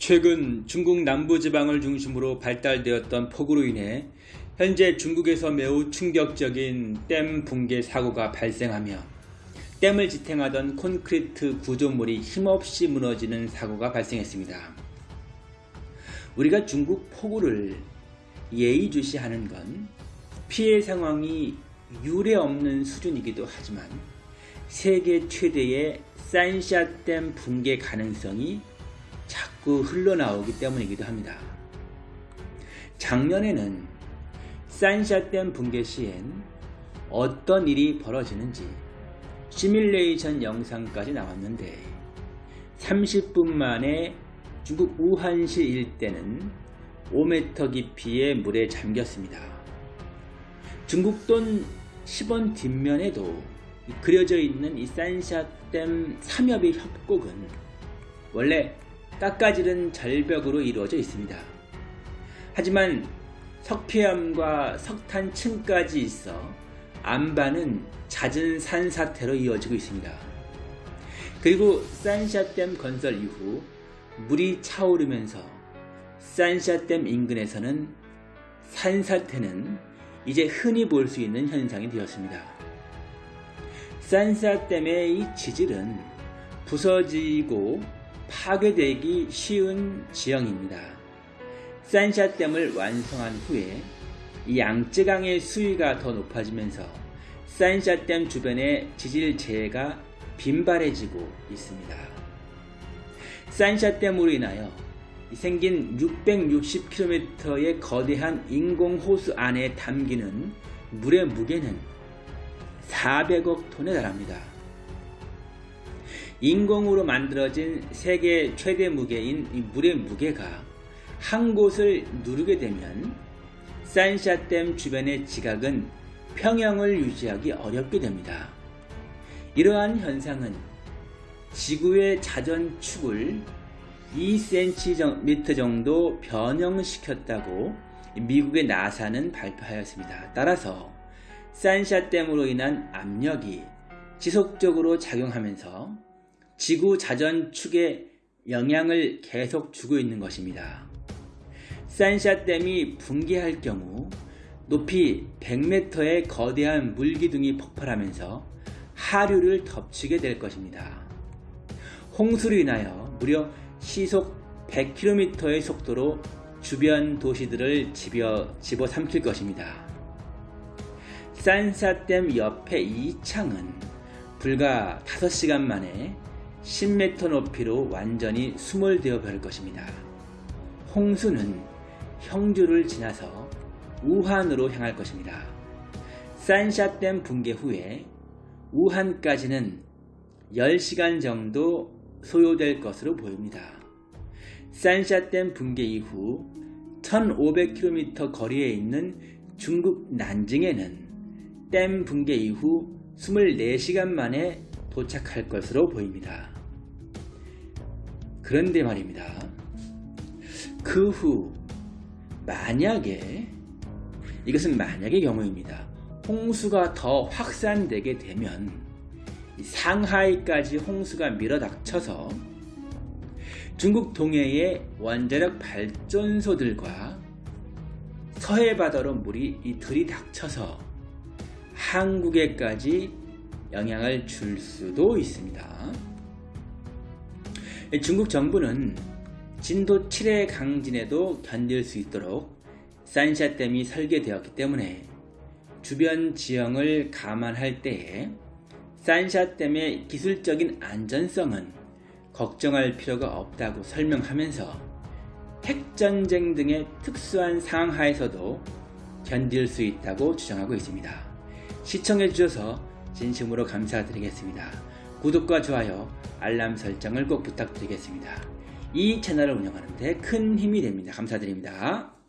최근 중국 남부지방을 중심으로 발달되었던 폭우로 인해 현재 중국에서 매우 충격적인 댐 붕괴 사고가 발생하며 댐을 지탱하던 콘크리트 구조물이 힘없이 무너지는 사고가 발생했습니다. 우리가 중국 폭우를 예의주시하는 건 피해 상황이 유례 없는 수준이기도 하지만 세계 최대의 산샤댐 붕괴 가능성이 자꾸 흘러나오기 때문이기도 합니다. 작년에는 산샤댐 붕괴 시엔 어떤 일이 벌어지는지 시뮬레이션 영상까지 나왔는데 30분 만에 중국 우한시 일대는 5m 깊이의 물에 잠겼습니다. 중국 돈 10원 뒷면에도 그려져 있는 이 산샤댐 삼엽의 협곡은 원래 깎아지른 절벽으로 이루어져 있습니다. 하지만 석폐암과 석탄층까지 있어 안반은 잦은 산사태로 이어지고 있습니다. 그리고 산샤댐 건설 이후 물이 차오르면서 산샤댐 인근에서는 산사태는 이제 흔히 볼 수 있는 현상이 되었습니다. 산샤댐의 이 지질은 부서지고 파괴되기 쉬운 지형입니다. 산샤댐을 완성한 후에 양쯔강의 수위가 더 높아지면서 산샤댐 주변의 지질 재해가 빈발해지고 있습니다. 산샤댐으로 인하여 생긴 660km의 거대한 인공호수 안에 담기는 물의 무게는 400억 톤에 달합니다. 인공으로 만들어진 세계 최대 무게인 물의 무게가 한 곳을 누르게 되면 산샤댐 주변의 지각은 평형을 유지하기 어렵게 됩니다. 이러한 현상은 지구의 자전축을 2cm 정도 변형시켰다고 미국의 나사는 발표하였습니다. 따라서 산샤댐으로 인한 압력이 지속적으로 작용하면서 지구 자전 축에 영향을 계속 주고 있는 것입니다. 산샤댐이 붕괴할 경우 높이 100m의 거대한 물기둥이 폭발하면서 하류를 덮치게 될 것입니다. 홍수로 인하여 무려 시속 100km의 속도로 주변 도시들을 집어, 집어삼킬 것입니다. 산샤댐 옆에 이창은 불과 5시간 만에 10m 높이로 완전히 수몰되어 버릴 것입니다. 홍수는 형주를 지나서 우한으로 향할 것입니다. 산샤댐 붕괴 후에 우한까지는 10시간 정도 소요될 것으로 보입니다. 산샤댐 붕괴 이후 1500km 거리에 있는 중국 난징에는 댐 붕괴 이후 24시간 만에 도착할 것으로 보입니다. 그런데 말입니다. 그 후 만약에 이것은 만약의 경우입니다. 홍수가 더 확산되게 되면 상하이까지 홍수가 밀어닥쳐서 중국 동해의 원자력 발전소들과 서해 바다로 물이 들이 닥쳐서 한국에까지 영향을 줄 수도 있습니다. 중국 정부는 진도 7의 강진에도 견딜 수 있도록 산샤댐이 설계되었기 때문에 주변 지형을 감안할 때에 산샤댐의 기술적인 안전성은 걱정할 필요가 없다고 설명하면서 핵전쟁 등의 특수한 상황 하에서도 견딜 수 있다고 주장하고 있습니다. 시청해 주셔서 진심으로 감사드리겠습니다. 구독과 좋아요, 알람 설정을 꼭 부탁드리겠습니다. 이 채널을 운영하는 데 큰 힘이 됩니다. 감사드립니다.